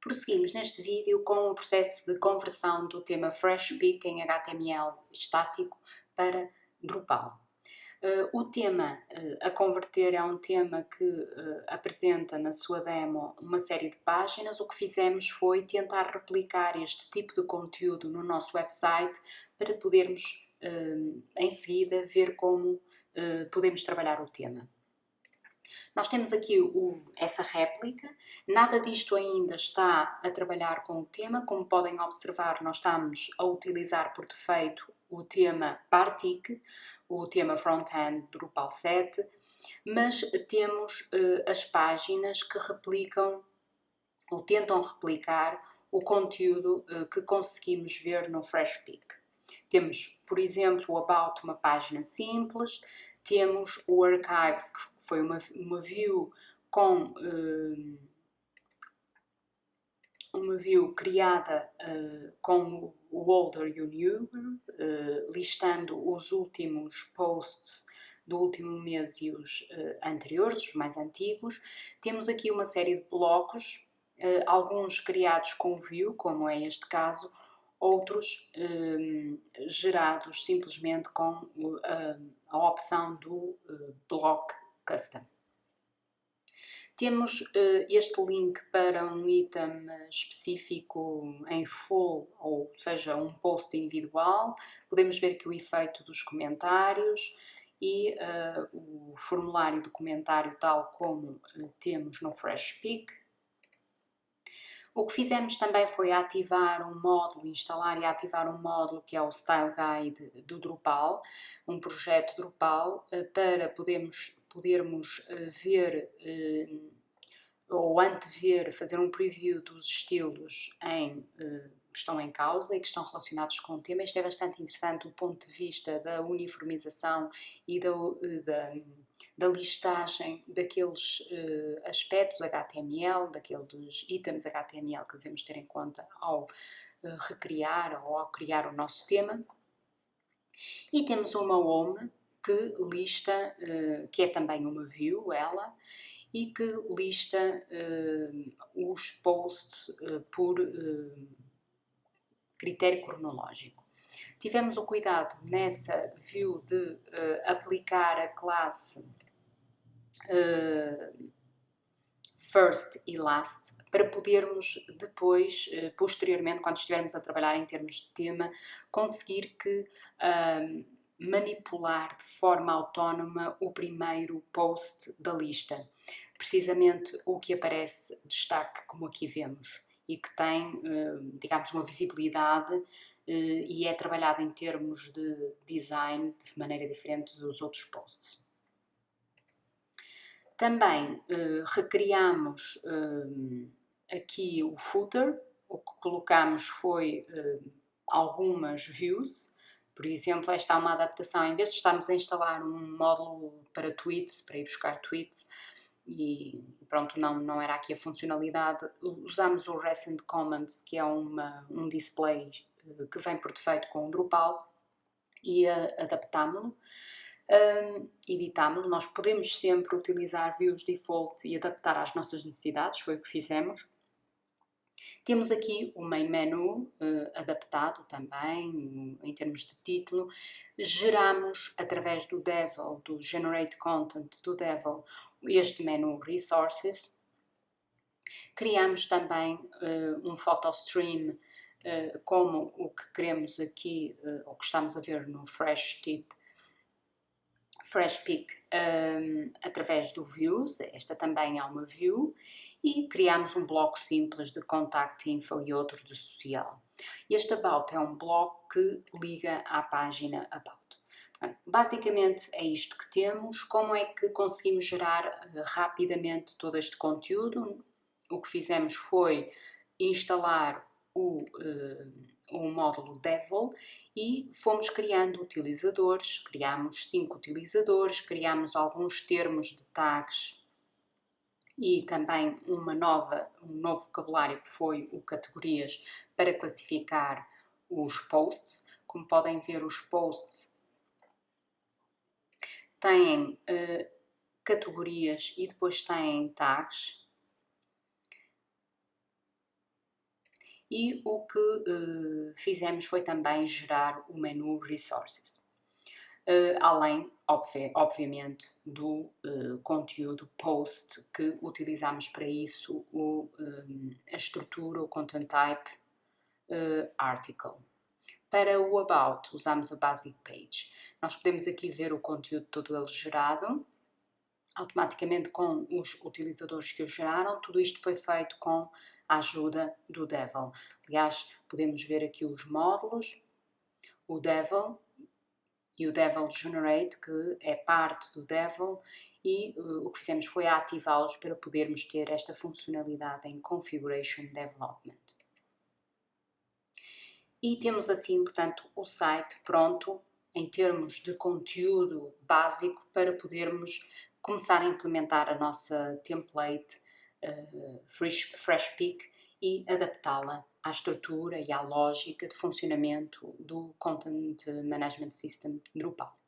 Prosseguimos neste vídeo com o processo de conversão do tema FreshPic em HTML estático para Drupal. Uh, o tema uh, a converter é um tema que uh, apresenta na sua demo uma série de páginas. O que fizemos foi tentar replicar este tipo de conteúdo no nosso website para podermos em seguida ver como podemos trabalhar o tema. Nós temos aqui o, essa réplica, nada disto ainda está a trabalhar com o tema, como podem observar nós estamos a utilizar por defeito o tema Partic, o tema Frontend Drupal 7, mas temos uh, as páginas que replicam ou tentam replicar o conteúdo uh, que conseguimos ver no FreshPic. Temos, por exemplo, o About, uma página simples, temos o Archives, que foi uma, uma view com uh, uma view criada uh, com o older e o new, uh, listando os últimos posts do último mês e os anteriores, os mais antigos. Temos aqui uma série de blocos, alguns criados com view, como é este caso, outros gerados simplesmente com uh, a opção do uh, Block Custom. Temos uh, este link para um item específico em full, ou seja, um post individual. Podemos ver aqui o efeito dos comentários e o formulário do comentário tal como temos no FreshPic. O que fizemos também foi ativar um módulo, instalar e ativar um módulo que é o Style Guide do Drupal, um projeto Drupal, eh, para podermos, podermos eh, ver eh, ou antever, fazer um preview dos estilos em, que estão em causa e que estão relacionados com o tema. Isto é bastante interessante do ponto de vista da uniformização e da, da da listagem daqueles uh, aspectos HTML, daqueles itens HTML que devemos ter em conta ao uh, recriar ou ao criar o nosso tema. E temos uma home que lista, uh, que é também uma view, ela, e que lista os posts por critério cronológico. Tivemos o cuidado nessa view de aplicar a classe uh, first e last para podermos depois, uh, posteriormente, quando estivermos a trabalhar em termos de tema, conseguir que uh, manipular de forma autónoma o primeiro post da lista. Precisamente o que aparece destaque, como aqui vemos, e que tem, digamos, uma visibilidade e é trabalhado em termos de design de maneira diferente dos outros posts. Também uh, recriamos aqui o footer, o que colocamos foi algumas views, por exemplo, esta é uma adaptação, em vez de estarmos a instalar um módulo para tweets, para ir buscar tweets, e pronto, não, não era aqui a funcionalidade, usamos o Recent Comments, que é uma, um display que vem por defeito com o Drupal, e adaptámo-lo um, editámo-lo. Nós podemos sempre utilizar views default e adaptar às nossas necessidades, foi o que fizemos. Temos aqui o main menu uh, adaptado também, em termos de título. Geramos, através do Devil, do Generate Content do Devil, este menu Resources. Criamos também uh, um photo stream uh, como o que queremos aqui, uh, ou que estamos a ver no Fresh Tip FreshPic um, através do Views, esta também é uma view, e criamos um bloco simples de Contact Info e outro de Social. Este About é um bloco que liga à página About. Basicamente é isto que temos. Como é que conseguimos gerar uh, rapidamente todo este conteúdo? O que fizemos foi instalar o, uh, o módulo Devil e fomos criando utilizadores, criamos cinco utilizadores, criamos alguns termos de tags e também uma nova, um novo vocabulário que foi o categorias para classificar os posts. Como podem ver, os posts têm uh, categorias e depois têm tags e o que uh, fizemos foi também gerar o menu Resources. Uh, além, obvi obviamente, do uh, conteúdo post que utilizamos para isso, o, um, a estrutura, o content type article. Para o About, usamos a Basic Page. Nós podemos aqui ver o conteúdo todo ele gerado, automaticamente com os utilizadores que o geraram. Tudo isto foi feito com a ajuda do Devil. Aliás, podemos ver aqui os módulos, o Devil e o Devil Generate, que é parte do Devil, e uh, o que fizemos foi ativá-los para podermos ter esta funcionalidade em Configuration Development. E temos assim, portanto, o site pronto em termos de conteúdo básico para podermos começar a implementar a nossa template uh, e adaptá-la à estrutura e à lógica de funcionamento do Content Management System Drupal.